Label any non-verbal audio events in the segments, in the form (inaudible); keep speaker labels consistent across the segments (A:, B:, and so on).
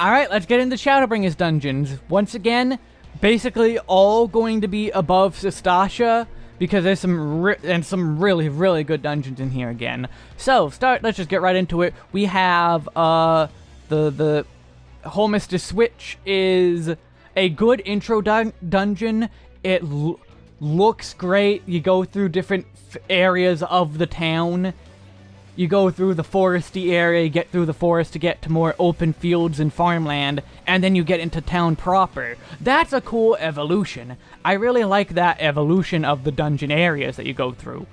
A: Alright, let's get into Shadowbringers dungeons. Once again, basically all going to be above Sastasha, because there's some and some really, really good dungeons in here again. So, start, let's just get right into it. We have, uh, the, the Holminster Switch is a good intro dun dungeon. It looks great. You go through different areas of the town you go through the foresty area, get through the forest to get to more open fields and farmland, and then you get into town proper. That's a cool evolution. I really like that evolution of the dungeon areas that you go through.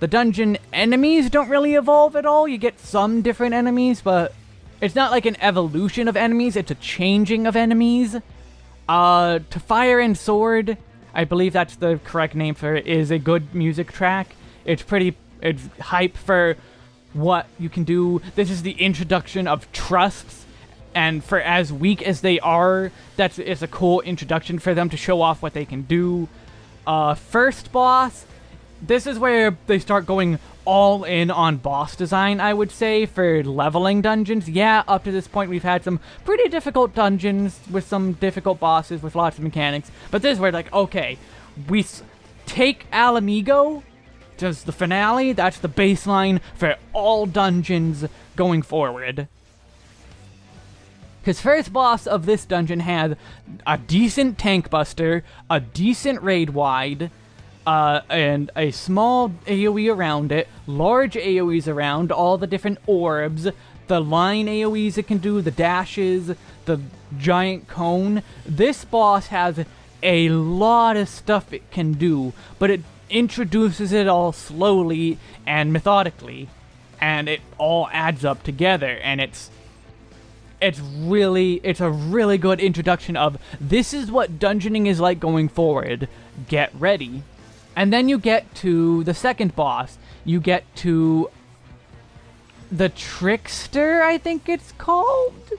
A: The dungeon enemies don't really evolve at all. You get some different enemies, but it's not like an evolution of enemies, it's a changing of enemies. Uh, to Fire and Sword, I believe that's the correct name for it, is a good music track. It's pretty, it's hype for what you can do. This is the introduction of trusts, and for as weak as they are, that's it's a cool introduction for them to show off what they can do. Uh, first boss, this is where they start going all in on boss design, I would say, for leveling dungeons. Yeah, up to this point we've had some pretty difficult dungeons with some difficult bosses with lots of mechanics, but this is where, like, okay, we take Ala Does the finale. That's the baseline for all dungeons going forward. Because first boss of this dungeon had a decent tank buster, a decent raid wide, uh, and a small AoE around it, large AoEs around, all the different orbs, the line AoEs it can do, the dashes, the giant cone. This boss has a lot of stuff it can do, but it introduces it all slowly and methodically, and it all adds up together, and it's it's really it's a really good introduction of this is what dungeoning is like going forward. Get ready. And then you get to the second boss. You get to the Trickster, I think it's called.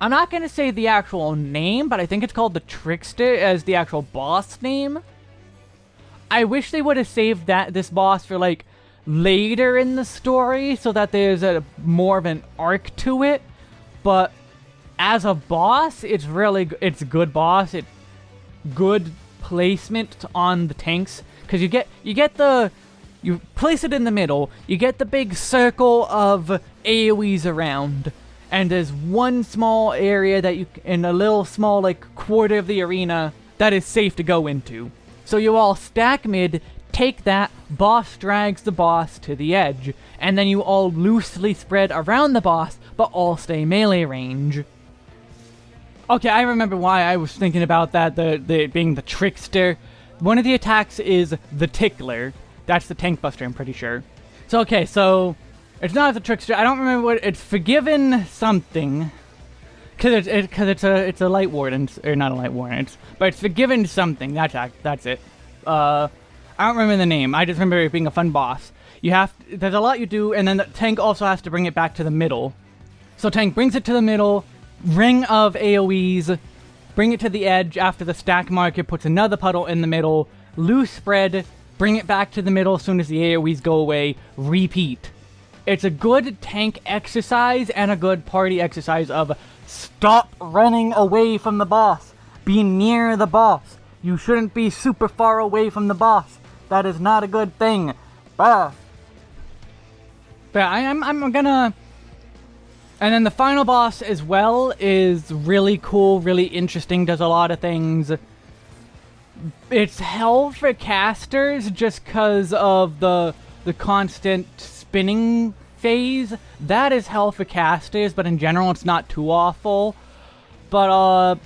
A: I'm not going to say the actual name, but I think it's called the Trickster as the actual boss name. I wish they would have saved that this boss for like later in the story so that there's a more of an arc to it. But as a boss, it's really it's a good boss. It good placement on the tanks because you get you get the you place it in the middle. You get the big circle of AOE's around. And there's one small area that you, in a little small, like, quarter of the arena that is safe to go into. So you all stack mid, take that, boss drags the boss to the edge, and then you all loosely spread around the boss, but all stay melee range. Okay, I remember why I was thinking about that, the, the being the trickster. One of the attacks is the tickler. That's the tank buster, I'm pretty sure. So okay, so it's not the trickster. I don't remember what it's forgiven something. Cause it's it, cause it's a it's a light warden or not a light warden, it's, but it's the given something. That's that's it. Uh, I don't remember the name. I just remember it being a fun boss. You have there's a lot you do, and then the tank also has to bring it back to the middle. So tank brings it to the middle, ring of AOE's, bring it to the edge after the stack marker puts another puddle in the middle, loose spread, bring it back to the middle as soon as the AOE's go away, repeat. It's a good tank exercise and a good party exercise of Stop running away from the boss. Be near the boss. You shouldn't be super far away from the boss. That is not a good thing. Bah. But I, am I'm, I'm gonna... And then the final boss as well is really cool, really interesting, does a lot of things. It's hell for casters just because of the the constant spinning phase, that is hell for casters, but in general it's not too awful. But, uh,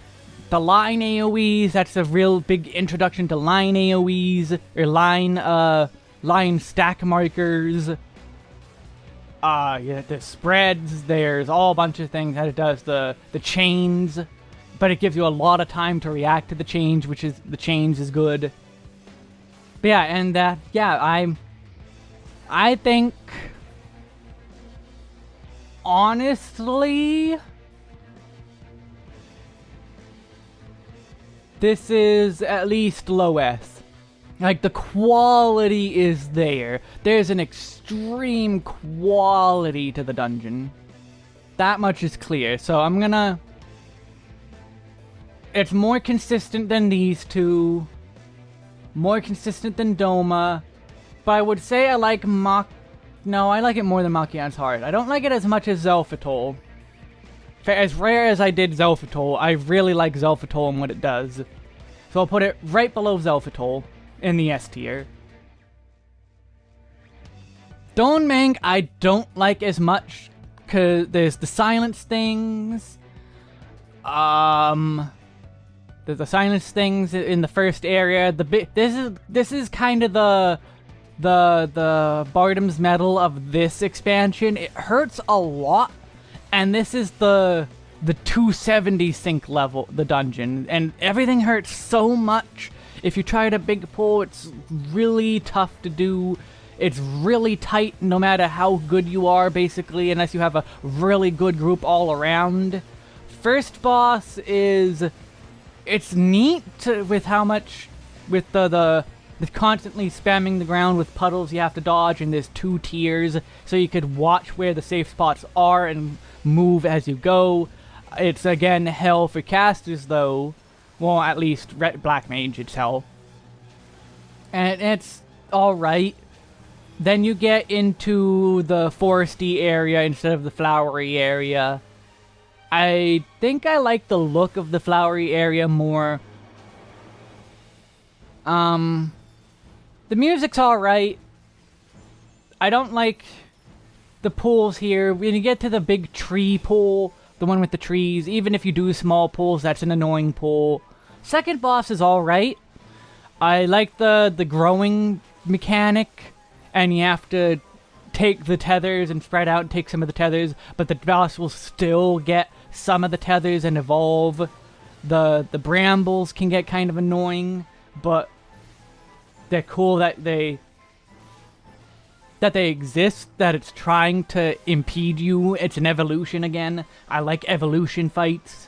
A: the line AoEs, that's a real big introduction to line AoEs, or line, uh, line stack markers. Uh, yeah, the spreads, there's all a bunch of things that it does. The, the chains, but it gives you a lot of time to react to the change, which is, the change is good. But yeah, and, uh, yeah, I'm, I think honestly, this is at least low S. Like, the quality is there. There's an extreme quality to the dungeon. That much is clear. So I'm gonna... It's more consistent than these two. More consistent than Doma. But I would say I like Mach... No, I like it more than Machia's Heart. I don't like it as much as Xelphatol. As rare as I did Xelphatol, I really like Xelphatol and what it does. So I'll put it right below Xelphatol in the S tier. Dohn Mheg I don't like as much because there's the silence things. Um, there's the silence things in the first area. The bit this is this is kind of the the the Bardam's Mettle of this expansion. It hurts a lot, and this is the the 270 sync level, the dungeon, and everything hurts so much. If you try to big pull, it's really tough to do. It's really tight no matter how good you are, basically, unless you have a really good group all around. First boss is... It's neat with how much... With the, the, the constantly spamming the ground with puddles you have to dodge, and there's two tiers, so you could watch where the safe spots are and move as you go. It's, again, hell for casters, though. Well, at least Red Black Mage, it's hell. And it's alright. Then you get into the foresty area instead of the flowery area. I think I like the look of the flowery area more. Um, the music's alright. I don't like the pools here. When you get to the big tree pool, the one with the trees, even if you do small pools, that's an annoying pool. Second boss is alright. I like the, the growing mechanic and you have to take the tethers and spread out and take some of the tethers, but the boss will still get some of the tethers and evolve. The the brambles can get kind of annoying, but they're cool that they that they exist, that it's trying to impede you. It's an evolution again. I like evolution fights.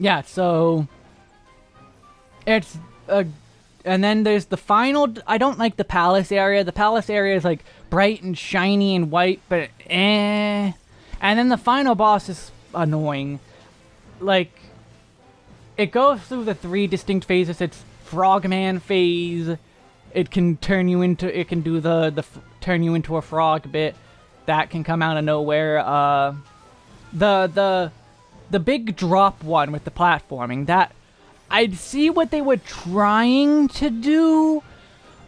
A: Yeah, so it's a and then there's the final... I don't like the palace area. The palace area is, like, bright and shiny and white, but eh. And then the final boss is annoying. Like, it goes through the three distinct phases. It's Frogman phase. It can turn you into... It can do the, the turn you into a frog bit. That can come out of nowhere. Uh, the, the, the big drop one with the platforming, that I'd see what they were trying to do,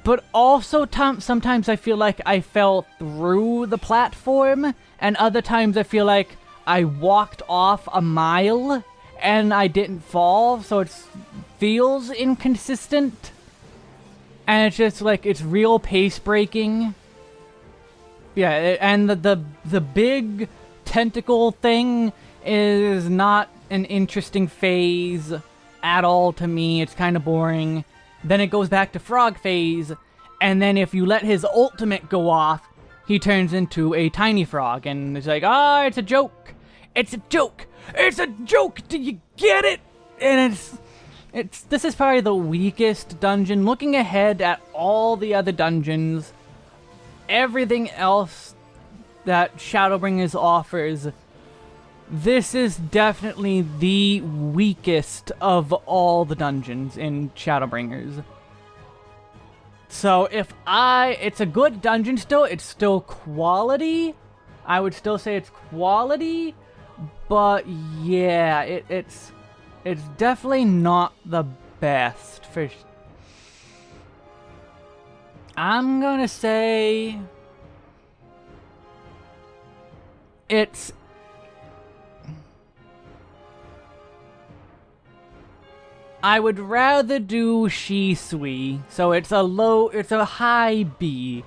A: but also sometimes I feel like I fell through the platform, and other times I feel like I walked off a mile and I didn't fall, so it feels inconsistent. And it's just like, it's real pace breaking. Yeah, and the, the, the big tentacle thing is not an interesting phase at all to me. It's kind of boring. Then it goes back to frog phase, and then if you let his ultimate go off, he turns into a tiny frog, and it's like, ah, it's a joke. It's a joke. It's a joke. Do you get it? And it's, it's, this is probably the weakest dungeon. Looking ahead at all the other dungeons, everything else that Shadowbringers offers this is definitely the weakest of all the dungeons in Shadowbringers. So if I... It's a good dungeon still. It's still quality. I would still say it's quality. But yeah, it, it's... It's definitely not the best for... I'm gonna say... It's I would rather do Shisui, so it's a low, it's a high B.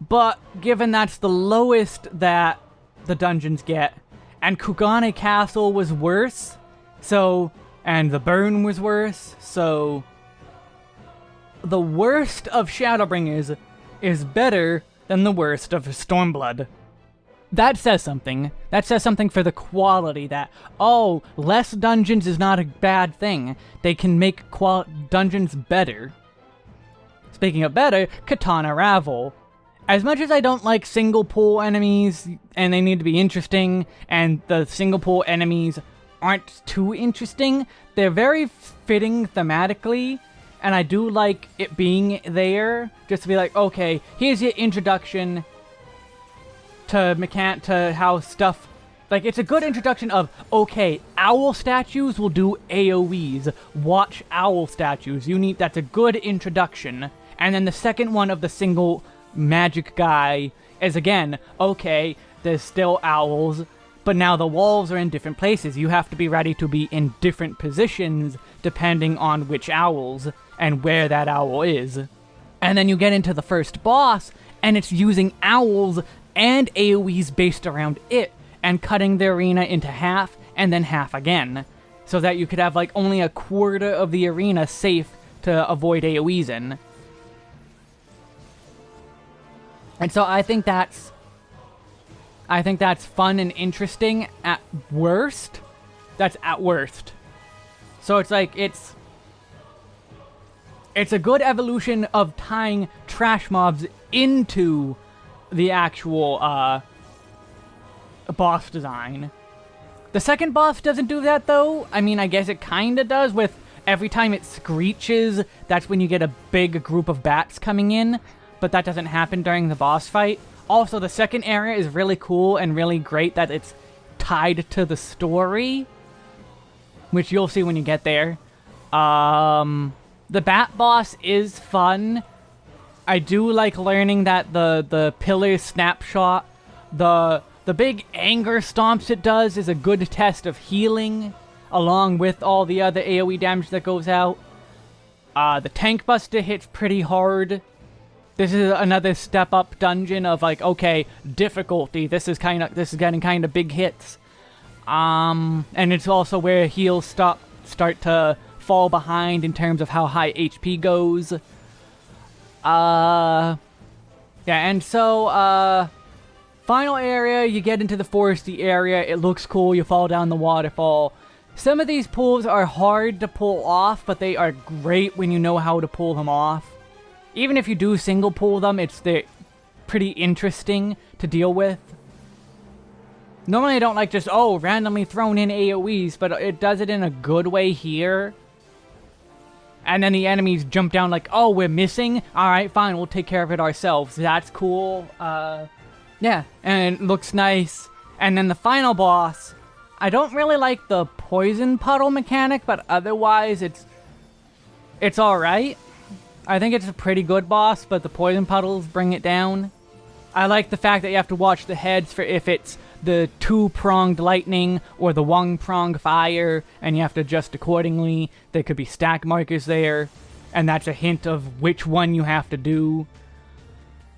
A: But given that's the lowest that the dungeons get, and Kugane Castle was worse, so, and the burn was worse, so the worst of Shadowbringers is better than the worst of Stormblood that says something. That says something for the quality that, oh, less dungeons is not a bad thing. They can make dungeons better. Speaking of better, Qitana Ravel. as much as I don't like single pool enemies and they need to be interesting and the single pool enemies aren't too interesting, they're very fitting thematically and I do like it being there just to be like, okay, here's your introduction to mechan to how stuff like it's a good introduction of okay, owl statues will do AoEs. Watch owl statues. You need that's a good introduction. And then the second one of the single magic guy is again, okay, there's still owls, but now the walls are in different places. You have to be ready to be in different positions depending on which owls and where that owl is. And then you get into the first boss, and it's using owls and AoEs based around it, and cutting the arena into half and then half again. So that you could have like only a quarter of the arena safe to avoid AoEs in. And so I think that's I think that's fun and interesting at worst. That's at worst. So it's like it's it's a good evolution of tying trash mobs into the actual uh boss design. The second boss doesn't do that though. I mean, I guess it kinda does with every time it screeches, that's when you get a big group of bats coming in but that doesn't happen during the boss fight. Also, the second area is really cool and really great that it's tied to the story, which you'll see when you get there. Um, the Bat Boss is fun. I do like learning that the, the pillar snapshot, the, the big anger stomps it does is a good test of healing, along with all the other AoE damage that goes out. Uh, the Tank Buster hits pretty hard. This is another step up dungeon of like, okay, difficulty. This is kind of this is getting kind of big hits. Um, and it's also where heals stop start to fall behind in terms of how high HP goes. Uh, yeah, and so uh, final area, you get into the foresty area. It looks cool. You fall down the waterfall. Some of these pulls are hard to pull off, but they are great when you know how to pull them off even if you do single pull them, it's the pretty interesting to deal with. Normally I don't like just, oh, randomly thrown in AoEs, but it does it in a good way here. And then the enemies jump down like, oh, we're missing? Alright, fine, we'll take care of it ourselves. That's cool. Uh, yeah, and it looks nice. And then the final boss, I don't really like the poison puddle mechanic, but otherwise it's it's alright. I think it's a pretty good boss, but the poison puddles bring it down. I like the fact that you have to watch the heads for if it's the two-pronged lightning or the one-pronged fire, and you have to adjust accordingly. There could be stack markers there, and that's a hint of which one you have to do.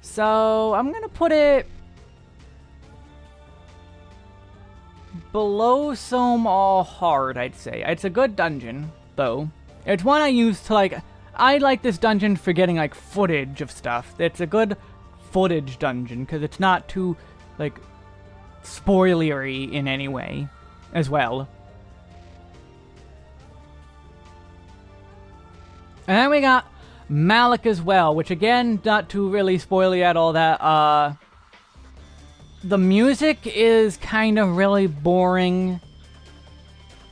A: So, I'm gonna put it... Below Sohm Al hard, I'd say. It's a good dungeon, though. It's one I use to, like, I like this dungeon for getting, like, footage of stuff. It's a good footage dungeon, because it's not too, like, spoilery in any way, as well. And then we got Malikah's Well, which again, not too really spoily at all that, uh... The music is kind of really boring.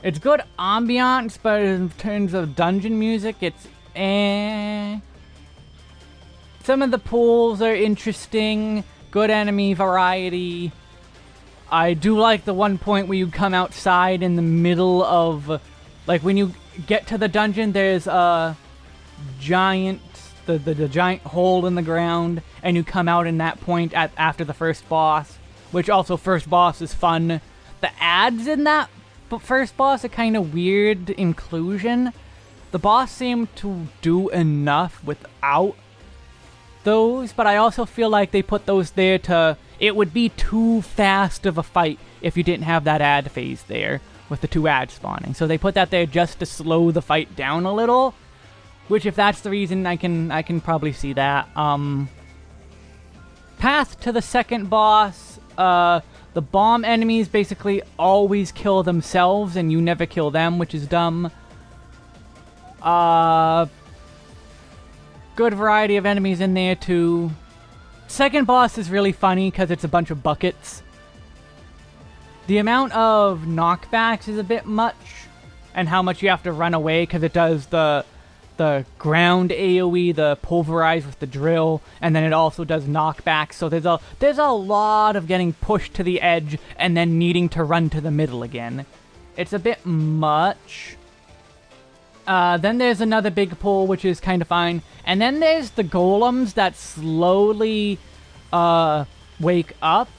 A: It's good ambiance, but in terms of dungeon music, it's Eh. Some of the pools are interesting. Good enemy variety. I do like the one point where you come outside in the middle of... Like, when you get to the dungeon, there's a giant... The, the, the giant hole in the ground, and you come out in that point at after the first boss. Which also, first boss is fun. The ads in that first boss are kind of weird inclusion. The boss seemed to do enough without those, but I also feel like they put those there to... It would be too fast of a fight if you didn't have that ad phase there with the two ads spawning. So they put that there just to slow the fight down a little, which if that's the reason, I can I can probably see that. Um, path to the second boss, uh, the bomb enemies basically always kill themselves and you never kill them, which is dumb. Uh, good variety of enemies in there too. second boss is really funny because it's a bunch of buckets. The amount of knockbacks is a bit much, and how much you have to run away because it does the the ground AoE, the pulverize with the drill, and then it also does knockback. So there's a there's a lot of getting pushed to the edge and then needing to run to the middle again. It's a bit much. Uh, then there's another big pool, which is kind of fine. And then there's the golems that slowly uh, wake up.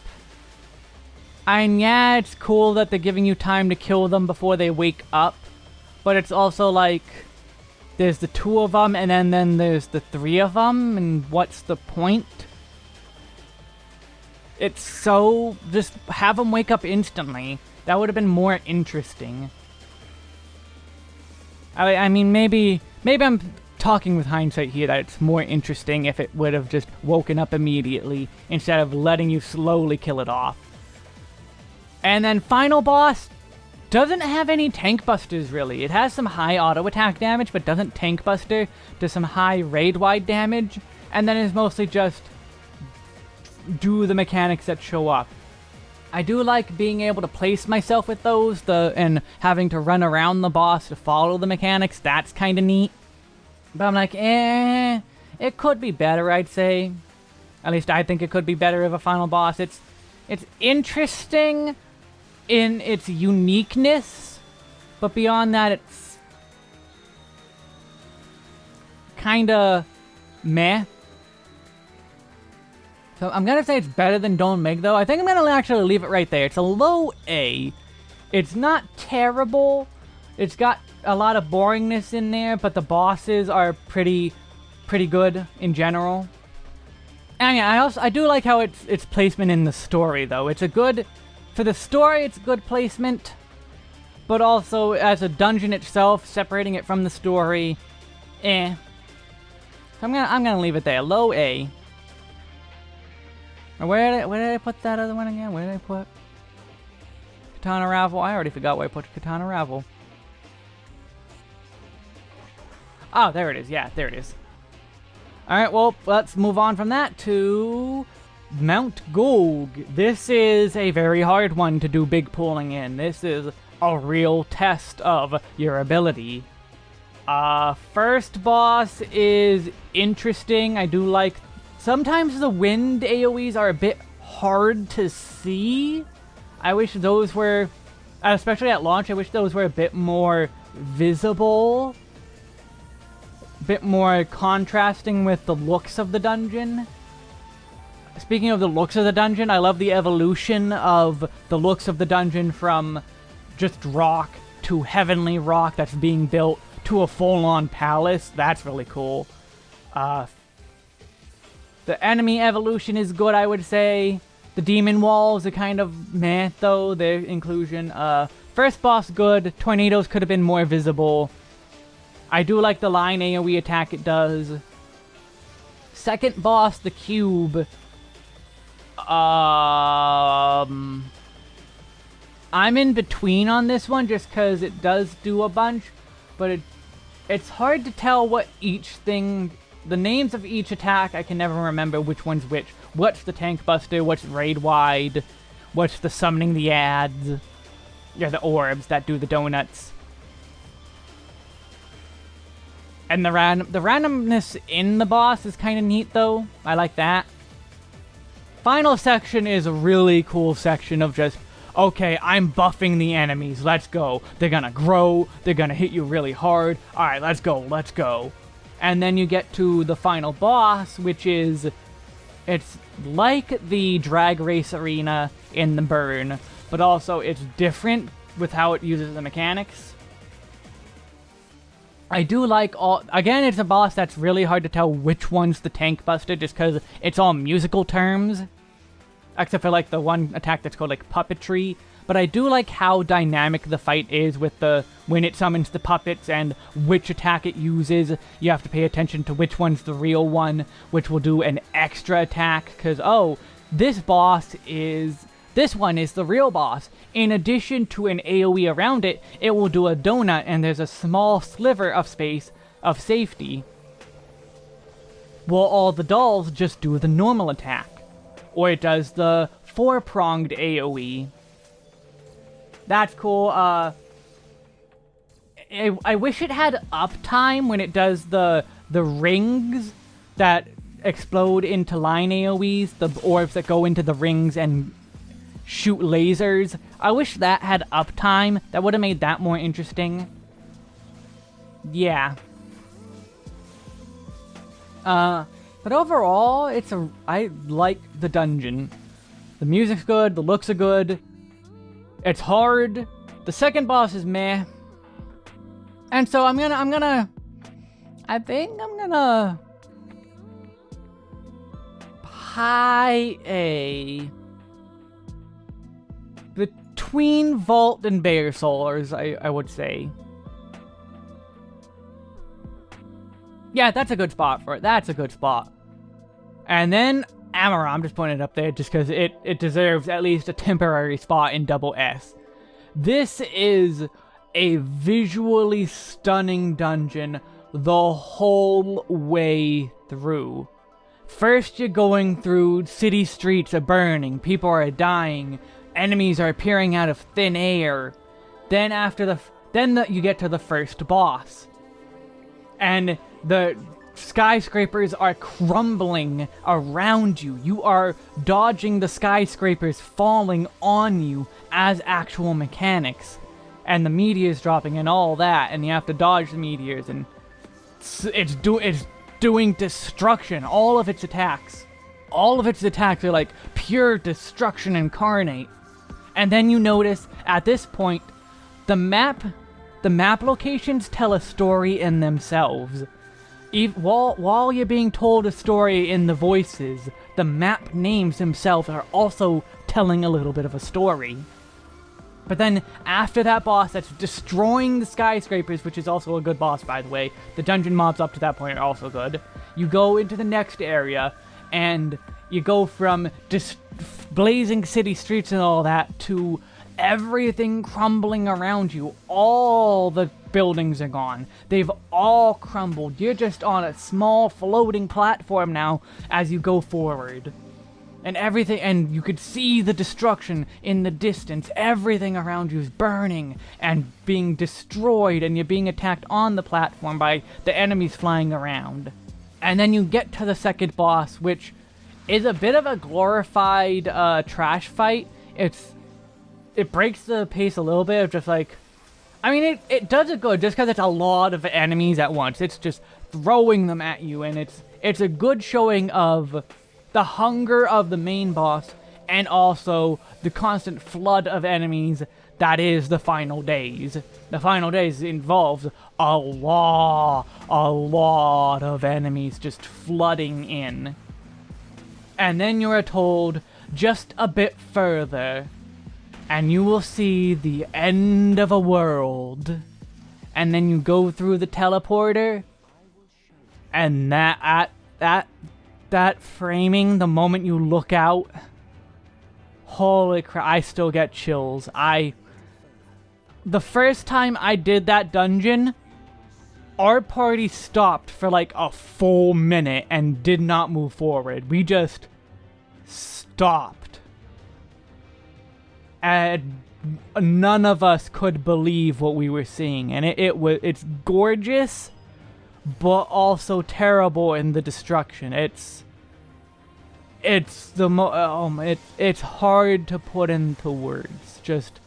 A: And yeah, it's cool that they're giving you time to kill them before they wake up. But it's also like there's the two of them, and then, then there's the three of them, and what's the point? It's so... Just have them wake up instantly. That would have been more interesting. I, I mean, maybe... Maybe I'm talking with hindsight here that it's more interesting if it would have just woken up immediately instead of letting you slowly kill it off. And then final boss, doesn't have any tank busters, really. It has some high auto attack damage, but doesn't tank buster. Does some high raid-wide damage, and then is mostly just do the mechanics that show up. I do like being able to place myself with those, the and having to run around the boss to follow the mechanics. That's kind of neat. But I'm like, eh, it could be better, I'd say. At least I think it could be better of a final boss. It's, it's interesting, in its uniqueness, but beyond that, it's kind of meh. So I'm gonna say it's better than Dohn Mheg, though. I think I'm gonna actually leave it right there. It's a low A. It's not terrible. It's got a lot of boringness in there, but the bosses are pretty, pretty good in general. And yeah, I also I do like how it's its placement in the story, though. It's a good for the story, it's good placement, but also as a dungeon itself, separating it from the story, eh. So I'm gonna I'm gonna leave it there, low A. Where did I, where did I put that other one again? Where did I put Qitana Ravel? I already forgot where I put Qitana Ravel. Oh, there it is. Yeah, there it is. Alright, well, let's move on from that to Mount Gulg. This is a very hard one to do big pulling in. This is a real test of your ability. Uh, first boss is interesting. I do like... Sometimes the wind AoEs are a bit hard to see. I wish those were... Especially at launch, I wish those were a bit more visible. A bit more contrasting with the looks of the dungeon. Speaking of the looks of the dungeon, I love the evolution of the looks of the dungeon from just rock to heavenly rock that's being built to a full-on palace. That's really cool. Uh, the enemy evolution is good, I would say. The demon walls are kind of meh, though, their inclusion. Uh, first boss, good. Tornadoes could have been more visible. I do like the line AoE attack it does. Second boss, the cube. Um, I'm in between on this one just because it does do a bunch, but it, it's hard to tell what each thing, the names of each attack, I can never remember which one's which. What's the Tank Buster, what's Raid Wide, what's the Summoning the Ads, yeah, the orbs that do the donuts. And the random, the randomness in the boss is kind of neat though. I like that. Final section is a really cool section of just, okay, I'm buffing the enemies, let's go. They're gonna grow, they're gonna hit you really hard, alright, let's go, let's go. And then you get to the final boss, which is, it's like the drag race arena in the burn, but also it's different with how it uses the mechanics. I do like all... Again, it's a boss that's really hard to tell which one's the Tank Buster just because it's all musical terms. Except for, like, the one attack that's called, like, Puppetry. But I do like how dynamic the fight is with the... When it summons the puppets and which attack it uses. You have to pay attention to which one's the real one, which will do an extra attack. Because, oh, this boss is this one is the real boss. In addition to an AoE around it, it will do a donut and there's a small sliver of space of safety. well, all the dolls just do the normal attack. Or it does the four-pronged AoE. That's cool. Uh, I, I wish it had uptime when it does the the rings that explode into line AoEs, the orbs that go into the rings and shoot lasers. I wish that had uptime. That would have made that more interesting. Yeah. Uh, but overall, it's a... I like the dungeon. The music's good, the looks are good. It's hard. The second boss is meh. And so I'm gonna, I'm gonna... I think I'm gonna... High A... Between Vault and Baelsar's, I, I would say. Yeah, that's a good spot for it. That's a good spot. And then Amaurot, I'm just it up there just because it, it deserves at least a temporary spot in double S. This is a visually stunning dungeon the whole way through. First, you're going through city streets are burning, people are dying, enemies are appearing out of thin air. Then after the, then the, you get to the first boss, and the skyscrapers are crumbling around you. You are dodging the skyscrapers falling on you as actual mechanics. And the meteors dropping and all that, and you have to dodge the meteors, and it's, it's, do, it's doing destruction. All of its attacks. All of its attacks are like pure destruction incarnate. And then you notice, at this point, the map, the map locations tell a story in themselves while, while you're being told a story in the voices, the map names themselves are also telling a little bit of a story. But then, after that boss that's destroying the skyscrapers, which is also a good boss, by the way, the dungeon mobs up to that point are also good, you go into the next area, and you go from just blazing city streets and all that to everything crumbling around you. All the buildings are gone. They've all crumbled. You're just on a small floating platform now as you go forward. And everything, and you could see the destruction in the distance. Everything around you is burning and being destroyed, and you're being attacked on the platform by the enemies flying around. And then you get to the second boss, which is a bit of a glorified uh, trash fight. It's it breaks the pace a little bit of just like I mean, it, it does it good just because it's a lot of enemies at once. It's just throwing them at you, and it's it's a good showing of the hunger of the main boss and also the constant flood of enemies that is the final days. The final days involves a lot, a lot of enemies just flooding in. And then you are told just a bit further and you will see the end of a world. And then you go through the teleporter, and that at that that framing, the moment you look out, holy crap! I still get chills. I the first time I did that dungeon, our party stopped for like a full minute and did not move forward. We just stopped and none of us could believe what we were seeing, and it, it was it's gorgeous, but also terrible in the destruction. It's it's the mo um it it's hard to put into words just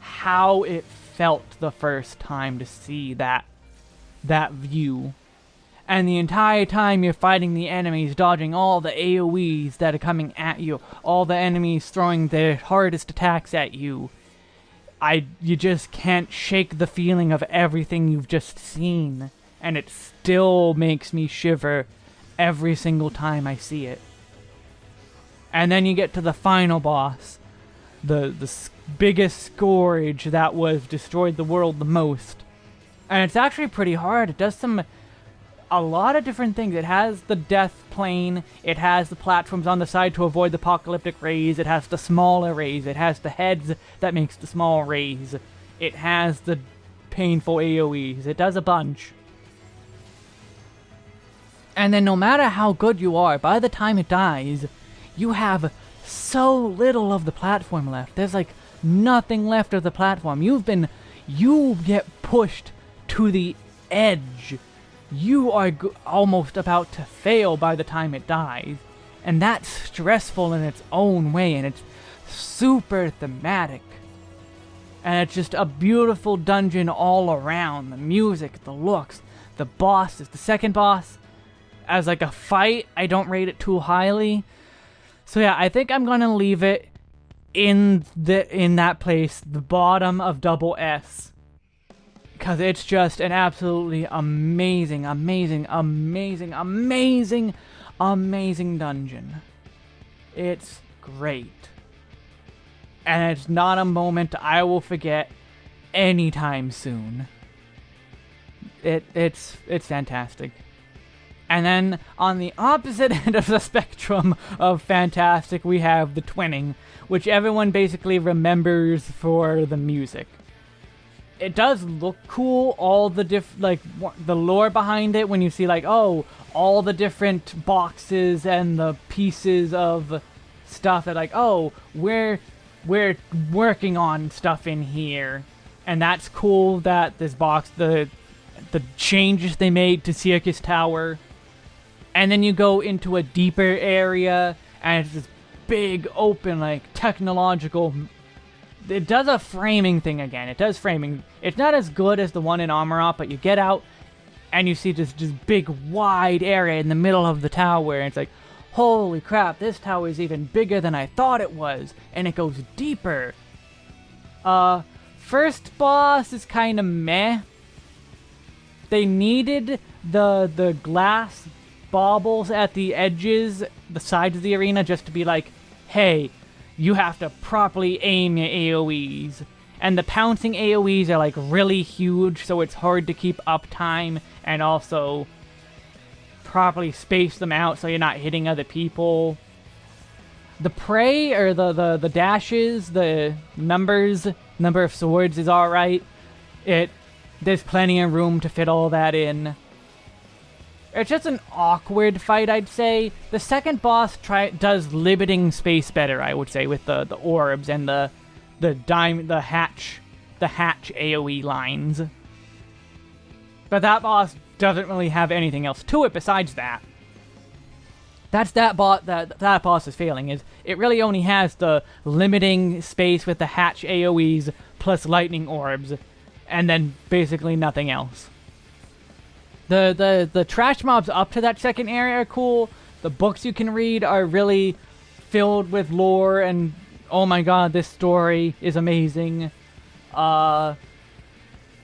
A: how it felt the first time to see that that view and the entire time you're fighting the enemies, dodging all the AoEs that are coming at you, all the enemies throwing their hardest attacks at you. I you just can't shake the feeling of everything you've just seen, and it still makes me shiver every single time I see it. And then you get to the final boss, the the biggest scourge that was destroyed the world the most. And it's actually pretty hard. It does some a lot of different things. It has the death plane, it has the platforms on the side to avoid the apocalyptic rays, it has the smaller rays, it has the heads that makes the small rays, it has the painful AoEs, it does a bunch. And then no matter how good you are, by the time it dies, you have so little of the platform left. There's like nothing left of the platform. You've been, you get pushed to the edge. You are almost about to fail by the time it dies. And that's stressful in its own way, and it's super thematic. And it's just a beautiful dungeon all around. The music, the looks, the bosses. The second boss, as like a fight, I don't rate it too highly. So yeah, I think I'm gonna leave it in the in that place, the bottom of double S. Because it's just an absolutely amazing, amazing, amazing, amazing, amazing dungeon. It's great. And it's not a moment I will forget anytime soon. It it's it's fantastic. And then on the opposite (laughs) end of the spectrum of fantastic, we have the twinning, which everyone basically remembers for the music. It does look cool, all the diff like the lore behind it when you see like, oh, all the different boxes and the pieces of stuff that like, oh, we're we're working on stuff in here. And that's cool that this box the the changes they made to Syrcus Tower and then you go into a deeper area, and it's this big, open, like, technological... It does a framing thing again. It does framing. It's not as good as the one in Amaurot, but you get out, and you see this just big, wide area in the middle of the tower, and it's like, holy crap, this tower is even bigger than I thought it was, and it goes deeper. Uh, first boss is kind of meh. They needed the the glass baubles at the edges, the sides of the arena, just to be like, hey, you have to properly aim your AoEs. And the pouncing AoEs are like really huge, so it's hard to keep up time and also properly space them out so you're not hitting other people. The prey, or the, the, the dashes, the numbers, number of swords is alright. It There's plenty of room to fit all that in. It's just an awkward fight, I'd say. The second boss try does limiting space better, I would say, with the, the orbs and the the dime the hatch the hatch AoE lines. But that boss doesn't really have anything else to it besides that. That's that bot that that boss is failing is it really only has the limiting space with the hatch AoEs plus lightning orbs and then basically nothing else. The, the, the trash mobs up to that second area are cool. The books you can read are really filled with lore and oh my god, this story is amazing. Uh,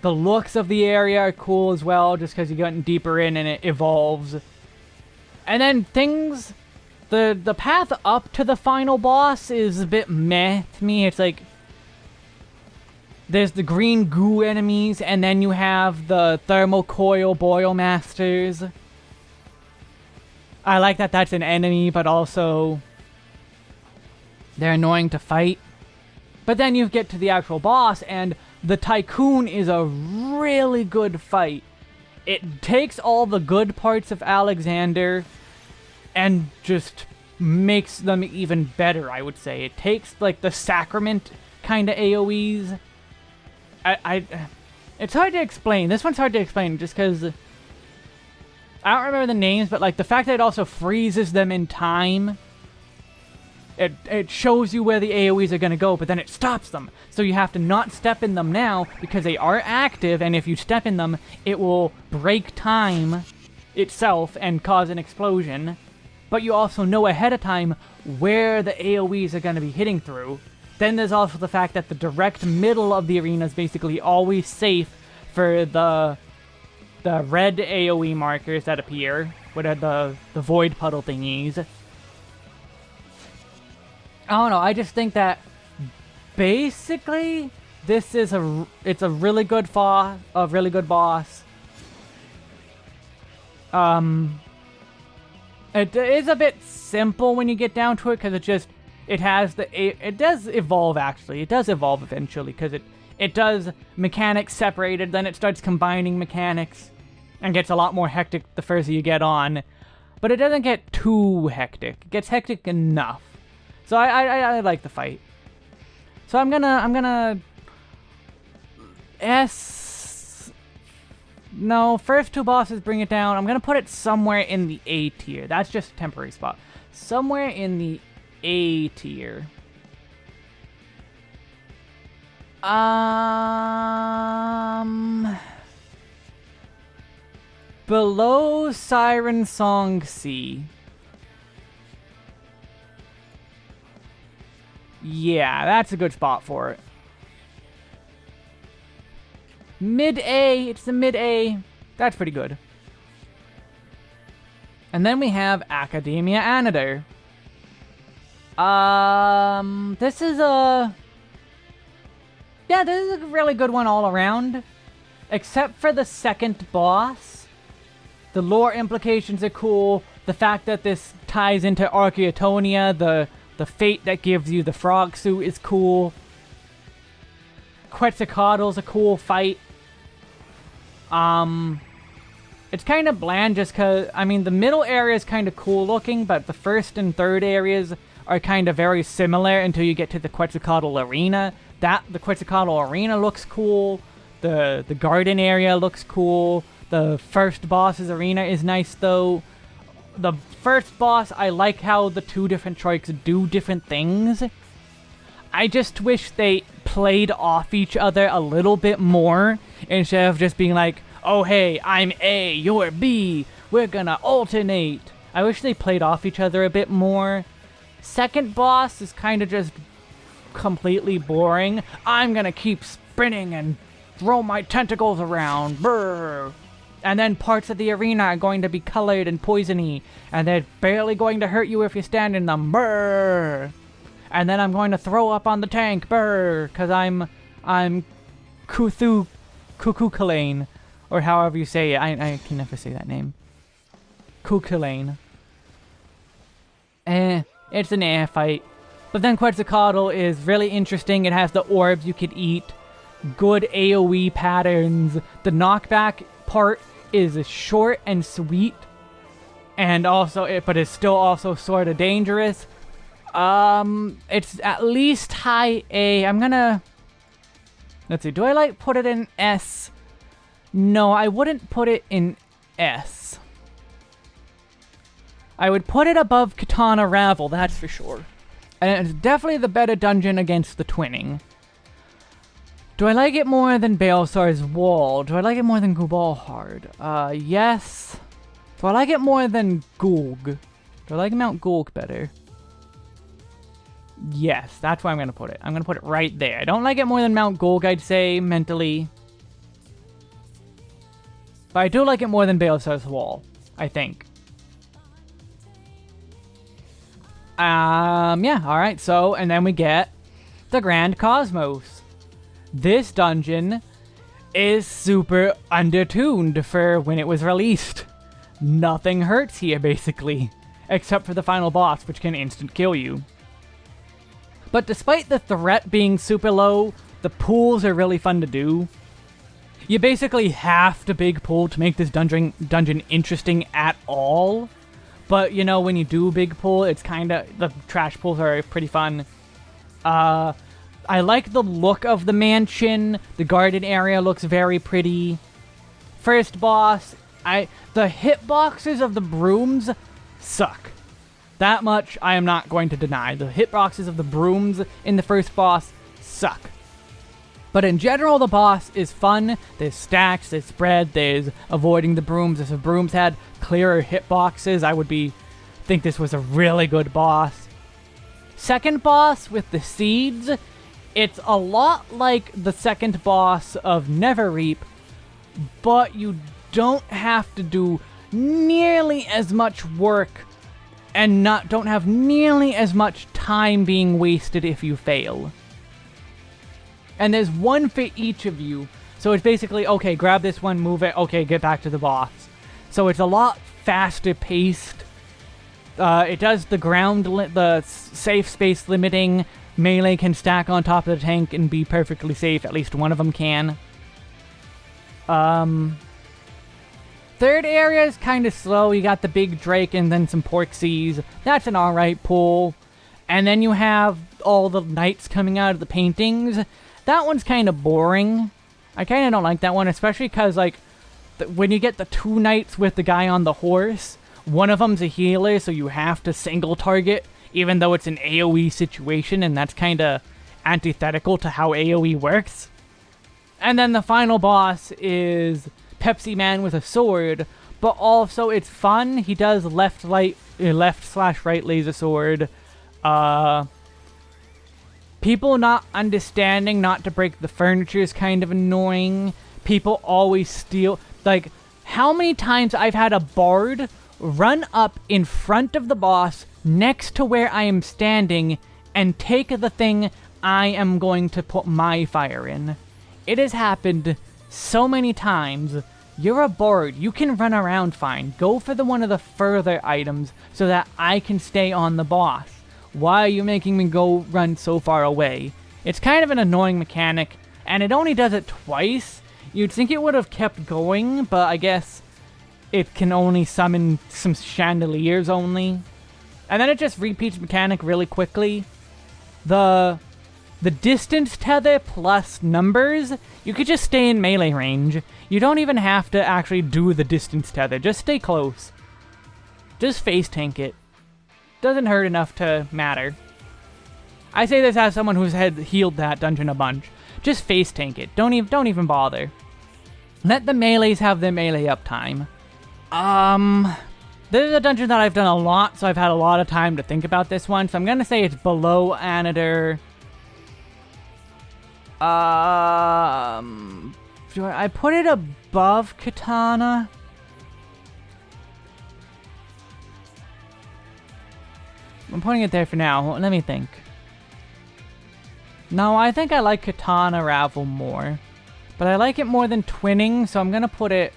A: the looks of the area are cool as well, just because you get deeper in and it evolves. And then things, the the path up to the final boss is a bit meh to me. It's like there's the green goo enemies, and then you have the thermal coil boil masters. I like that that's an enemy, but also they're annoying to fight. But then you get to the actual boss, and the Tycoon is a really good fight. It takes all the good parts of Alexander and just makes them even better, I would say. It takes, like, the Sacrament kind of AoEs I, I, it's hard to explain. This one's hard to explain just because I don't remember the names, but like the fact that it also freezes them in time. It, it shows you where the AoEs are going to go, but then it stops them. So you have to not step in them now because they are active, and if you step in them, it will break time itself and cause an explosion. But you also know ahead of time where the AoEs are going to be hitting through. Then there's also the fact that the direct middle of the arena is basically always safe for the the red AoE markers that appear, what are the, the void puddle thingies. I don't know, I just think that basically this is a it's a really good fa a really good boss. Um it is a bit simple when you get down to it because it just it has the it does evolve actually it does evolve eventually because it it does mechanics separated then it starts combining mechanics and gets a lot more hectic the further you get on but it doesn't get too hectic. It gets hectic enough. So I, I, I like the fight. So I'm gonna, I'm gonna... S... No, first two bosses bring it down. I'm gonna put it somewhere in the A tier. That's just a temporary spot. Somewhere in the A tier. Um... Below Siren Song C. Yeah, that's a good spot for it. Mid-A, it's the mid-A. That's pretty good. And then we have Akadaemia Anyder. Um, this is a... Yeah, this is a really good one all around. Except for the second boss. The lore implications are cool. The fact that this ties into Archaeotania, the, the fate that gives you the frog suit is cool. Quetzalcoatl's a cool fight. Um, it's kind of bland just because, I mean, the middle area is kind of cool looking, but the first and third areas are kind of very similar until you get to the Quetzalcoatl Arena. That, the Quetzalcoatl Arena looks cool. The, the garden area looks cool. The first boss's arena is nice, though. The first boss, I like how the two different trikes do different things. I just wish they played off each other a little bit more instead of just being like, oh hey, I'm A, you're B, we're gonna alternate. I wish they played off each other a bit more. Second boss is kind of just completely boring. I'm gonna keep spinning and throw my tentacles around. Brr. And then parts of the arena are going to be colored and poisony, and they're barely going to hurt you if you stand in them. Brr. And then I'm going to throw up on the tank. Brr. Because I'm, I'm Kuthu, Kukukalane, or however you say it. I, I can never say that name. Kukulane. Eh, it's an air fight. But then Quetzalcoatl is really interesting. It has the orbs you could eat, good AoE patterns. The knockback part is short and sweet, and also, it, but it's still also sort of dangerous. Um, it's at least high A. I'm gonna, let's see, do I like put it in S? No, I wouldn't put it in S. I would put it above Qitana Ravel, that's for sure. And it's definitely the better dungeon against the twinning. Do I like it more than Baelsar's Wall? Do I like it more than Gubalhard? Uh, yes. Do I like it more than Gulg? Do I like Mount Gulg better? Yes, that's where I'm going to put it. I'm going to put it right there. I don't like it more than Mount Gulg, I'd say, mentally. But I do like it more than Baelsar's Wall, I think. Um, yeah, alright, so, and then we get the Grand Cosmos. This dungeon is super undertuned for when it was released. Nothing hurts here, basically, except for the final boss, which can instant kill you. But despite the threat being super low, the pools are really fun to do. You basically have to big pool to make this dungeon dungeon interesting at all. But, you know, when you do big pull, it's kind of... The trash pulls are pretty fun. Uh, I like the look of the mansion. The garden area looks very pretty. First boss, I the hitboxes of the brooms suck. That much I am not going to deny. The hitboxes of the brooms in the first boss suck. But in general, the boss is fun. There's stacks, there's spread, there's avoiding the brooms. If the brooms had clearer hitboxes, I would be think this was a really good boss. Second boss with the seeds, it's a lot like the second boss of Neverreap, but you don't have to do nearly as much work and not don't have nearly as much time being wasted if you fail. And there's one for each of you. So it's basically, okay, grab this one, move it, okay, get back to the boss. So it's a lot faster paced. Uh, it does the ground, the safe space limiting. Melee can stack on top of the tank and be perfectly safe. At least one of them can. Um, Third area is kind of slow. You got the big Drake and then some Porxies. That's an alright pull. And then you have all the knights coming out of the paintings. That one's kind of boring. I kind of don't like that one, especially because, like, when you get the two knights with the guy on the horse, one of them's a healer, so you have to single target, even though it's an AoE situation, and that's kind of antithetical to how AoE works. And then the final boss is Pepsi Man with a sword, but also it's fun. He does left light, uh, left slash right laser sword. Uh, people not understanding not to break the furniture is kind of annoying. People always steal. Like, how many times I've had a bard run up in front of the boss next to where I am standing and take the thing I am going to put my fire in. It has happened so many times. You're a bard. You can run around fine. Go for the one of the further items so that I can stay on the boss. Why are you making me go run so far away? It's kind of an annoying mechanic, and it only does it twice. You'd think it would have kept going, but I guess it can only summon some chandeliers only. And then it just repeats mechanic really quickly. The the distance tether plus numbers, you could just stay in melee range. You don't even have to actually do the distance tether, just stay close. Just face tank it. Doesn't hurt enough to matter. I say this as someone who's had healed that dungeon a bunch. Just face tank it. Don't even don't even bother. Let the melees have their melee uptime. Um, this is a dungeon that I've done a lot, so I've had a lot of time to think about this one. So I'm gonna say it's below Anyder. Um, do I put it above Qitana? I'm putting it there for now. Let me think. No, I think I like Qitana Ravel more. But I like it more than Twinning, so I'm gonna put it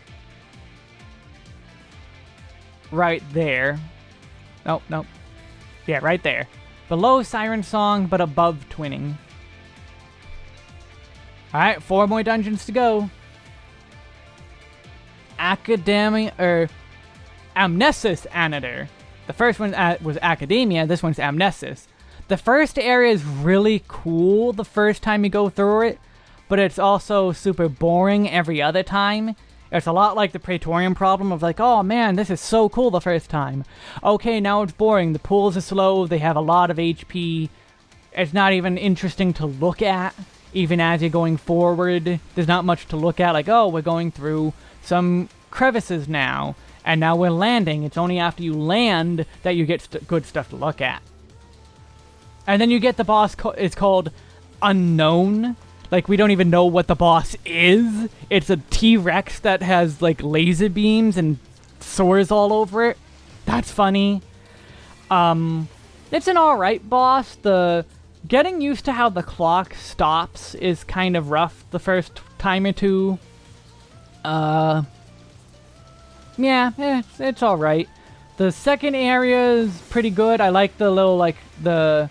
A: right there. Nope, nope. Yeah, right there. Below Siren Song, but above Twinning. Alright, four more dungeons to go. Academia, or er, Amnesis Anyder. The first one uh, was Academia, this one's Amnesis. The first area is really cool the first time you go through it, but it's also super boring every other time. It's a lot like the Praetorian problem of like, oh man, this is so cool the first time. Okay, now it's boring. The pools are slow, they have a lot of HP. It's not even interesting to look at even as you're going forward. There's not much to look at, like, oh, we're going through some crevices now, and now we're landing. It's only after you land that you get st good stuff to look at. And then you get the boss, it's called Unknown. Like, we don't even know what the boss is. It's a T-Rex that has, like, laser beams and sores all over it. That's funny. Um, it's an alright boss. The Getting used to how the clock stops is kind of rough the first time or two. Uh, yeah, it's, it's alright. The second area is pretty good. I like the little, like, the,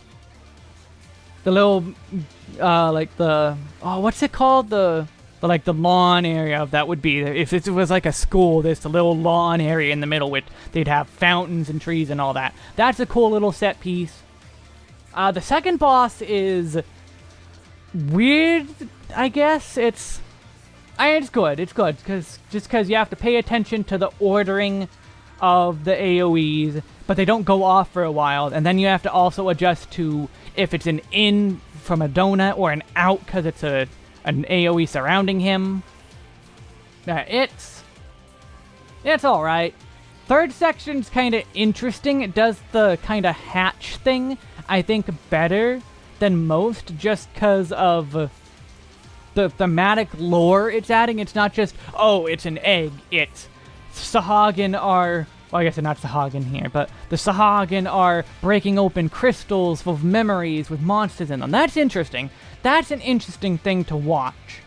A: the little, uh, like the, oh, what's it called? The, the, like, the lawn area of that would be, if it was like a school, there's a little lawn area in the middle which they'd have fountains and trees and all that. That's a cool little set piece. Uh, the second boss is weird, I guess. It's I it's good. It's good because just because you have to pay attention to the ordering of the AOE's, but they don't go off for a while, and then you have to also adjust to if it's an in from a donut or an out because it's a an AOE surrounding him. Uh, it's it's all right. Third section's kind of interesting. It does the kind of hatch thing I think, better than most just because of the thematic lore it's adding. It's not just, oh, it's an egg. It's Sahagin are... Well, I guess they're not Sahagin here, but the Sahagin are breaking open crystals full of memories with monsters in them. That's interesting. That's an interesting thing to watch.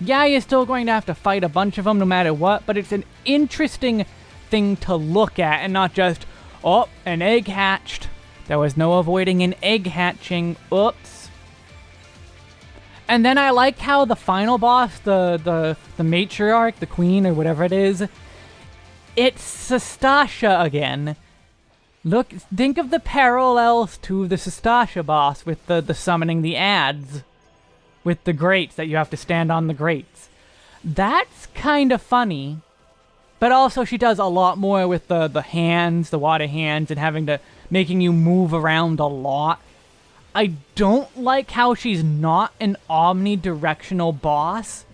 A: Yeah, you're still going to have to fight a bunch of them no matter what, but it's an interesting thing to look at and not just, oh, an egg hatched. There was no avoiding an egg hatching. Oops. And then I like how the final boss, the the the matriarch, the queen, or whatever it is, it's Sastasha again. Look, think of the parallels to the Sastasha boss with the, the summoning the ads. With the grates that you have to stand on the grates. That's kind of funny. But also she does a lot more with the, the hands, the water hands, and having to, making you move around a lot. I don't like how she's not an omnidirectional boss,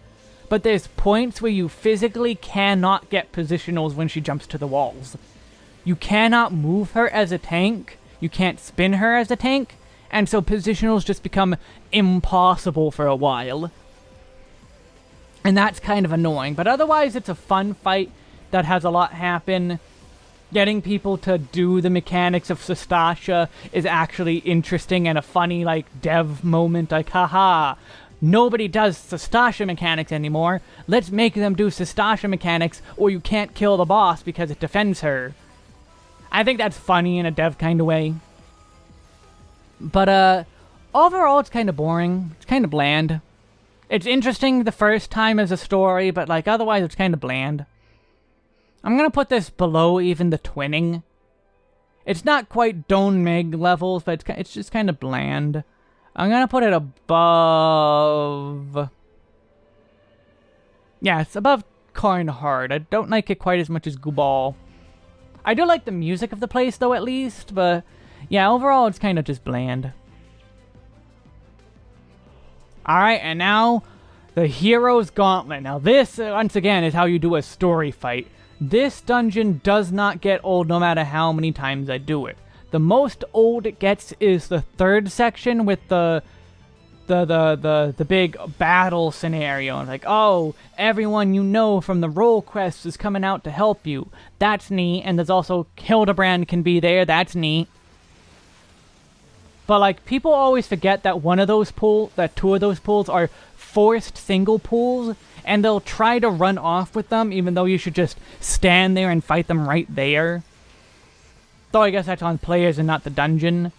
A: but there's points where you physically cannot get positionals when she jumps to the walls. You cannot move her as a tank, you can't spin her as a tank, and so positionals just become impossible for a while. And that's kind of annoying, but otherwise it's a fun fight that has a lot happen. Getting people to do the mechanics of Sastasha is actually interesting and a funny, like, dev moment, like, haha, nobody does Sastasha mechanics anymore, let's make them do Sastasha mechanics, or you can't kill the boss because it defends her. I think that's funny in a dev kind of way. But, uh, overall it's kind of boring, it's kind of bland. It's interesting the first time as a story, but, like, otherwise it's kind of bland. I'm gonna put this below even the twinning. It's not quite Dohn Mheg levels, but it's, it's just kind of bland. I'm gonna put it above... Yeah, it's above Hard. I don't like it quite as much as Gubal. I do like the music of the place, though, at least, but... Yeah, overall, it's kind of just bland. Alright, and now... The Hero's Gauntlet. Now this, uh, once again, is how you do a story fight. This dungeon does not get old no matter how many times I do it. The most old it gets is the third section with the the the the, the big battle scenario. And like, oh, everyone you know from the role quest is coming out to help you. That's neat. And there's also Hildebrand can be there. That's neat. But like, people always forget that one of those pools, that two of those pools are forced single pools and they'll try to run off with them, even though you should just stand there and fight them right there. Though I guess that's on players and not the dungeon.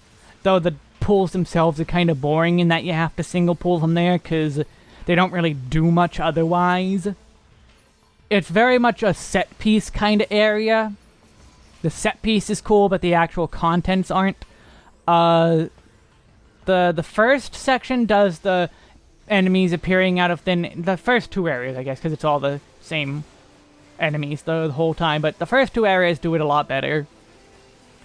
A: Though the pools themselves are kind of boring in that you have to single pool them there, because they don't really do much otherwise. It's very much a set piece kind of area. The set piece is cool, but the actual contents aren't. Uh, the the first section does the enemies appearing out of thin... The first two areas, I guess, because it's all the same enemies the, the, whole time. But the first two areas do it a lot better.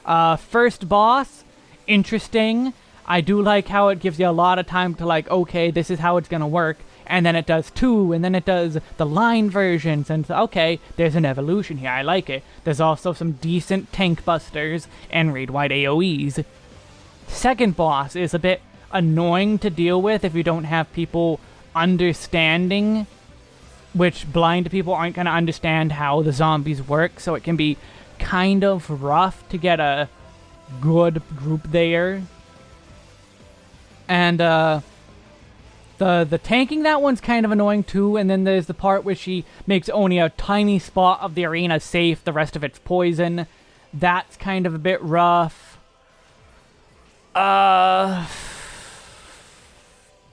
A: Uh, first boss, interesting. I do like how it gives you a lot of time to like, okay, this is how it's gonna work. And then it does two, and then it does the line versions, and okay, there's an evolution here, I like it. There's also some decent tank busters and raid-wide AoEs. Second boss is a bit annoying to deal with if you don't have people understanding, which blind people aren't to understand how the zombies work, so it can be kind of rough to get a good group there. And, uh, the, the tanking, that one's kind of annoying too, and then there's the part where she makes only a tiny spot of the arena safe, the rest of it's poison. That's kind of a bit rough. Uh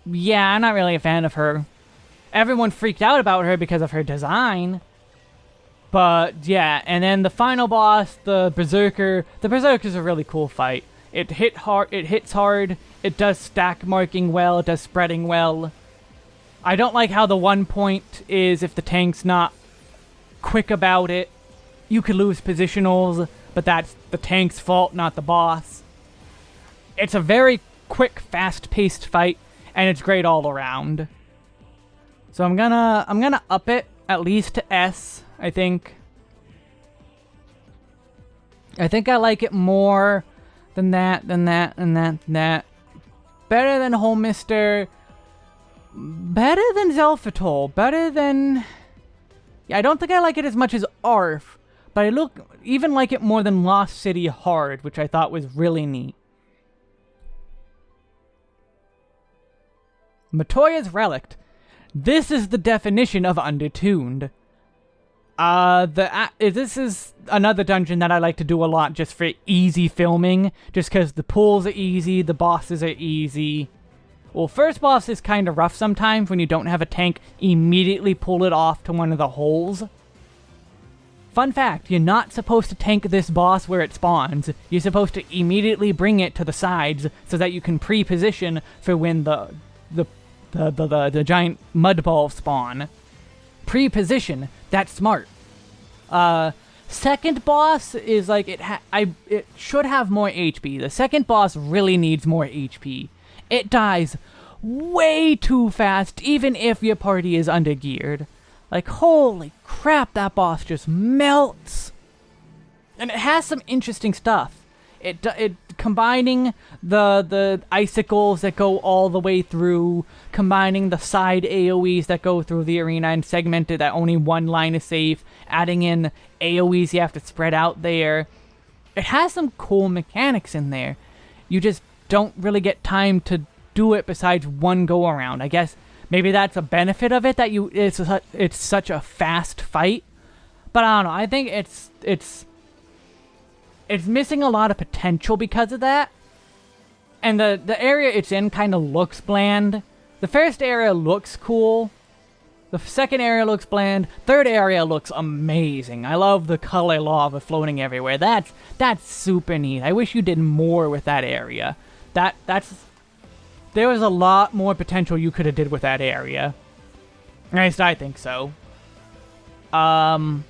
A: yeah, I'm not really a fan of her. Everyone freaked out about her because of her design. But, yeah, and then the final boss, the Berserker. The Berserker is a really cool fight. It hit hard. It hits hard. It does stack marking well. It does spreading well. I don't like how the one point is if the tank's not quick about it. You could lose positionals, but that's the tank's fault, not the boss. It's a very quick, fast-paced fight and it's great all around. So I'm gonna I'm gonna up it at least to S, I think. I think I like it more than that, than that, than that, than that. Better than Holminster. Better than Xelphatol. Better than... Yeah, I don't think I like it as much as Arf. But I look even like it more than Lost City Hard, which I thought was really neat. Matoya's Relict. This is the definition of undertuned. Uh, the uh, this is another dungeon that I like to do a lot just for easy filming, just because the pools are easy, the bosses are easy. Well, first boss is kind of rough sometimes when you don't have a tank immediately pull it off to one of the holes. Fun fact, you're not supposed to tank this boss where it spawns. You're supposed to immediately bring it to the sides so that you can pre-position for when the the the, the, the, the giant mud ball spawn. Pre-position, that's smart. Uh, second boss is like, it I it should have more HP. The second boss really needs more HP. It dies way too fast, even if your party is undergeared. Like, holy crap, that boss just melts. And it has some interesting stuff. It, it combining the the icicles that go all the way through, combining the side AoEs that go through the arena and segmented that only one line is safe, adding in AoEs you have to spread out there. It has some cool mechanics in there. You just don't really get time to do it besides one go around. I guess maybe that's a benefit of it that you it's a, it's such a fast fight. But I don't know. I think it's it's it's missing a lot of potential because of that. And the the area it's in kind of looks bland. The first area looks cool. The second area looks bland. Third area looks amazing. I love the color lava floating everywhere. That's that's super neat. I wish you did more with that area. That that's there was a lot more potential you could have did with that area. At least I think so. Um,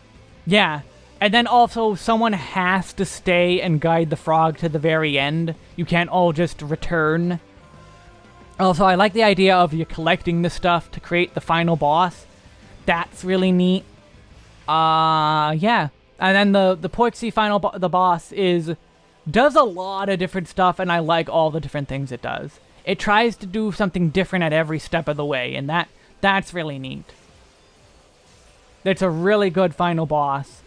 A: yeah. And then also, someone has to stay and guide the frog to the very end. You can't all just return. Also, I like the idea of you collecting the stuff to create the final boss. That's really neat. Uh, yeah. And then the, the Porxie final bo the boss is does a lot of different stuff, and I like all the different things it does it tries to do something different at every step of the way, and that that's really neat. It's a really good final boss.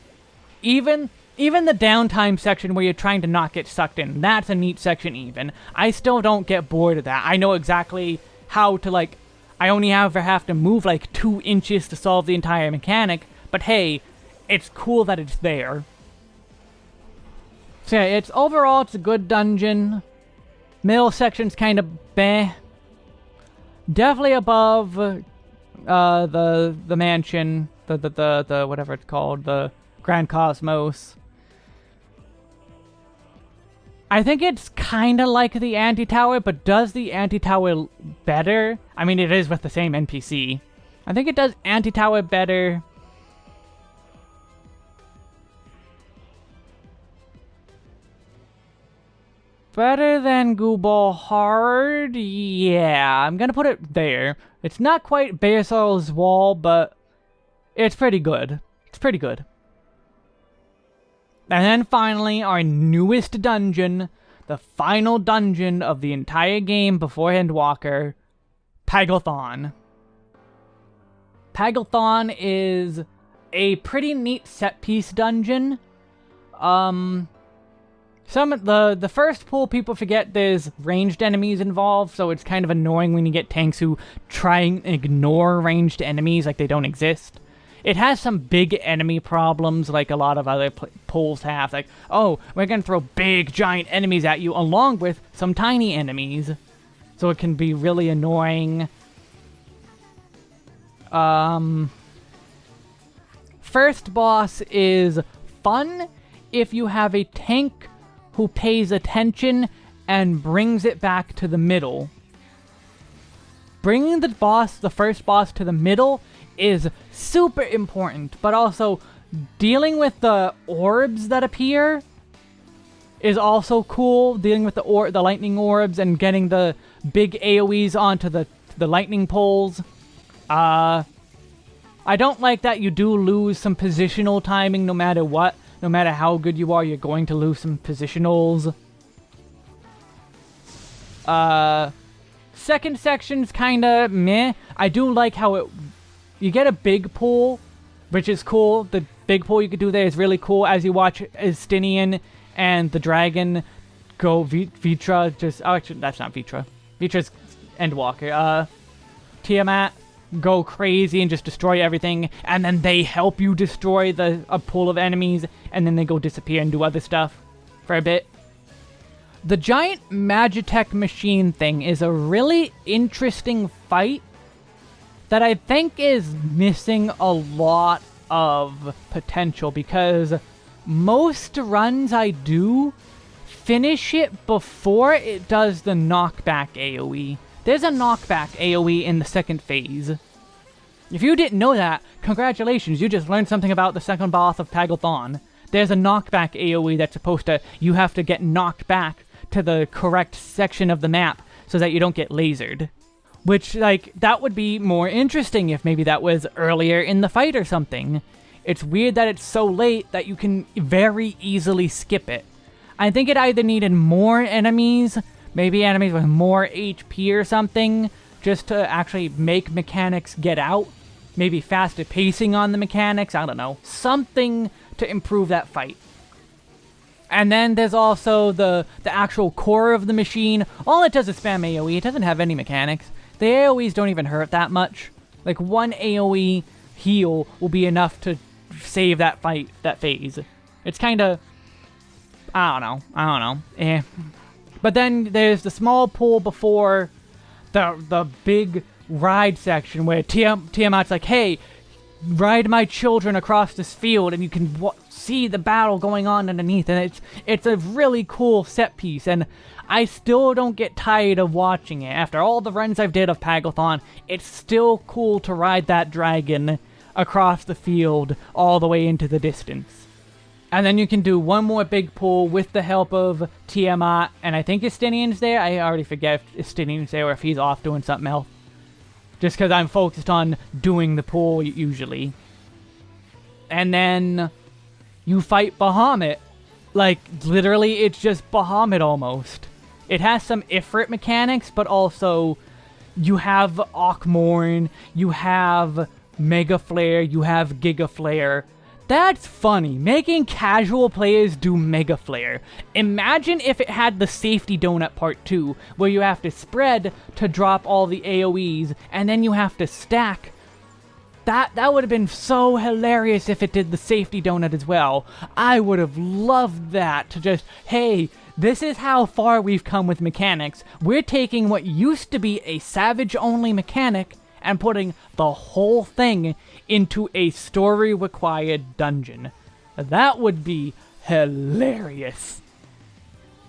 A: Even even the downtime section where you're trying to not get sucked in, that's a neat section even. I still don't get bored of that. I know exactly how to, like, I only ever have to move, like, two inches to solve the entire mechanic, but hey, it's cool that it's there. So yeah, it's overall, it's a good dungeon. Middle section's kind of Beh. Definitely above uh, the the mansion, the, the the the whatever it's called, the Grand Cosmos. I think it's kind of like the anti-tower, but does the anti-tower better? I mean, it is with the same NPC. I think it does anti-tower better Better than Gubal Hard? Yeah, I'm gonna put it there. It's not quite Baelsar's Wall, but it's pretty good. It's pretty good. And then finally, our newest dungeon, the final dungeon of the entire game before Endwalker, Paglth'an. Paglth'an is a pretty neat set-piece dungeon. Um, some the the first pool people forget there's ranged enemies involved, so it's kind of annoying when you get tanks who try and ignore ranged enemies like they don't exist. It has some big enemy problems like a lot of other pools have, like, oh, we're gonna throw big giant enemies at you along with some tiny enemies. So it can be really annoying. Um, first boss is fun if you have a tank who pays attention and brings it back to the middle. Bringing the boss, the first boss, to the middle is super important, but also dealing with the orbs that appear is also cool. Dealing with the or the lightning orbs and getting the big AoEs onto the the lightning poles. Uh, I don't like that you do lose some positional timing no matter what, no matter how good you are, you're going to lose some positionals. Uh, second section's kinda meh. I do like how it... You get a big pool, which is cool. The big pool you could do there is really cool as you watch Estinian and the dragon go v Vrtra just... Oh, actually, that's not Vrtra. Vrtra's Endwalker. Uh, Tiamat go crazy and just destroy everything, and then they help you destroy the a pool of enemies, and then they go disappear and do other stuff for a bit. The giant Magitech machine thing is a really interesting fight that I think is missing a lot of potential because most runs I do finish it before it does the knockback AoE. There's a knockback AoE in the second phase. If you didn't know that, congratulations, you just learned something about the second boss of Paglth'an. There's a knockback AoE that's supposed to, you have to get knocked back to the correct section of the map so that you don't get lasered. Which, like, that would be more interesting if maybe that was earlier in the fight or something. It's weird that it's so late that you can very easily skip it. I think it either needed more enemies, maybe enemies with more HP or something, just to actually make mechanics get out. Maybe faster pacing on the mechanics, I don't know. Something to improve that fight. And then there's also the, the actual core of the machine. All it does is spam AoE, it doesn't have any mechanics. The AoEs don't even hurt that much. Like one AoE heal will be enough to save that fight, that phase. It's kind of I don't know. I don't know. Eh. But then there's the small pool before the the big ride section where Tiam Tiamat's like, hey, ride my children across this field and you can see the battle going on underneath and it's it's a really cool set piece and I still don't get tired of watching it. After all the runs I've did of Paglth'an, it's still cool to ride that dragon across the field all the way into the distance. And then you can do one more big pull with the help of Tiamat, and I think Estinian's there. I already forget if Estinian's there or if he's off doing something else. Just because I'm focused on doing the pool, usually. And then you fight Bahamut. Like, literally, it's just Bahamut almost. It has some Ifrit mechanics, but also you have Akh Morn, you have Mega Flare, you have Giga Flare, that's funny. Making casual players do Mega Flare. Imagine if it had the Safety Donut Part 2, where you have to spread to drop all the AoEs, and then you have to stack. That, that would have been so hilarious if it did the Safety Donut as well. I would have loved that to just, hey, this is how far we've come with mechanics. We're taking what used to be a Savage-only mechanic and putting the whole thing into a story-required dungeon. That would be hilarious.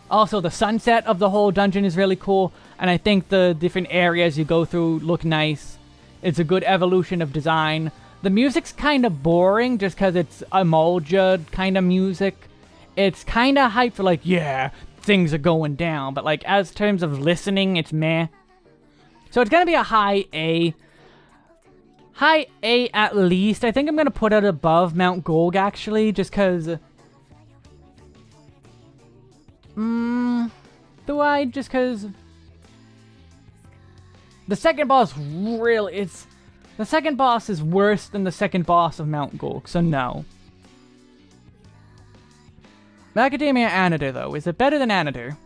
A: Also, the sunset of the whole dungeon is really cool, and I think the different areas you go through look nice. It's a good evolution of design. The music's kind of boring just because it's Emulja kind of music. It's kind of hype for like, yeah, things are going down, but like as terms of listening, it's meh. So it's gonna be a high A. High A at least. I think I'm going to put it above Mount Gulg, actually, just because... Mmm... Do I? Just because... The second boss really... It's... The second boss is worse than the second boss of Mount Gulg, so no. Macadamia Anyder, though. Is it better than Anyder?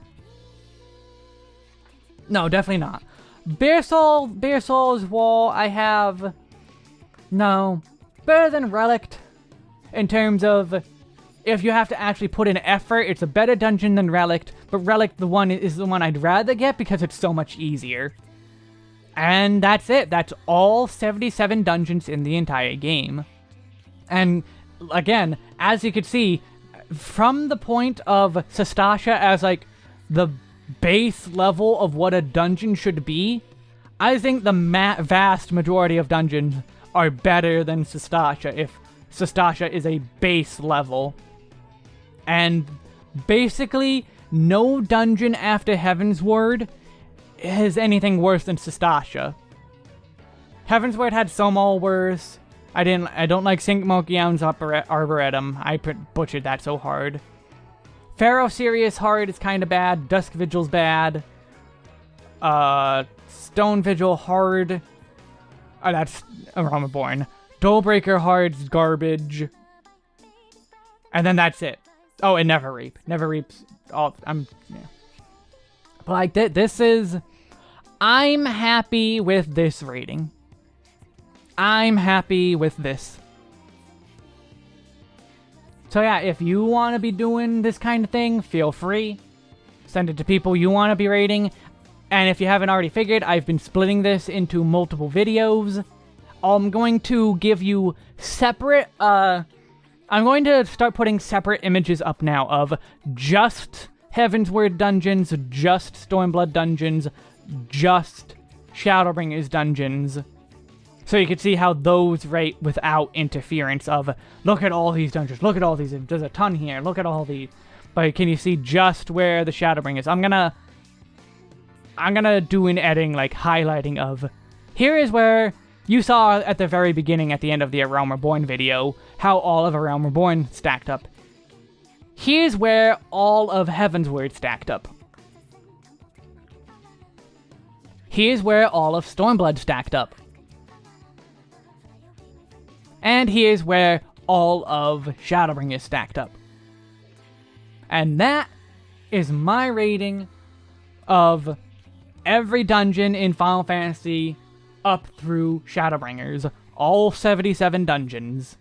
A: No, definitely not. Baelsar, Bare Soul's wall, I have no. Better than Relict in terms of if you have to actually put in effort, it's a better dungeon than Relic, but Relic the one is the one I'd rather get because it's so much easier. And that's it. That's all 77 dungeons in the entire game. And again, as you can see, from the point of Sastasha as like the base level of what a dungeon should be, I think the vast majority of dungeons are better than Sastasha if Sastasha is a base level. And basically, no dungeon after Heavensward is anything worse than Sastasha. Heavensward had some all worse. I didn't. I don't like Sink Mokyam's Arboretum. I butchered that so hard. Pharos Sirius hard is kind of bad. Dusk Vigil's bad. Uh, Stone Vigil hard. Oh, that's Aroma Born. Hullbreaker Hard's garbage. And then that's it. Oh, and Never Reap. Never Reap's all... I'm... Yeah. But, like, th this is... I'm happy with this rating. I'm happy with this. So yeah, if you want to be doing this kind of thing, feel free. send it to people you want to be rating. And if you haven't already figured, I've been splitting this into multiple videos. I'm going to give you separate, uh, I'm going to start putting separate images up now of just Heavensward dungeons, just Stormblood dungeons, just Shadowbringers dungeons. So you can see how those rate without interference of, look at all these dungeons, look at all these, there's a ton here, look at all these. But can you see just where the Shadowbringers? I'm gonna... I'm gonna do an editing, like, highlighting of... Here is where you saw at the very beginning, at the end of the A Realm Reborn video, how all of A Realm Reborn stacked up. Here's where all of Heavensward stacked up. Here's where all of Stormblood stacked up. And here's where all of Shadowbringers stacked up. And that is my rating of every dungeon in Final Fantasy up through Shadowbringers. All 77 dungeons.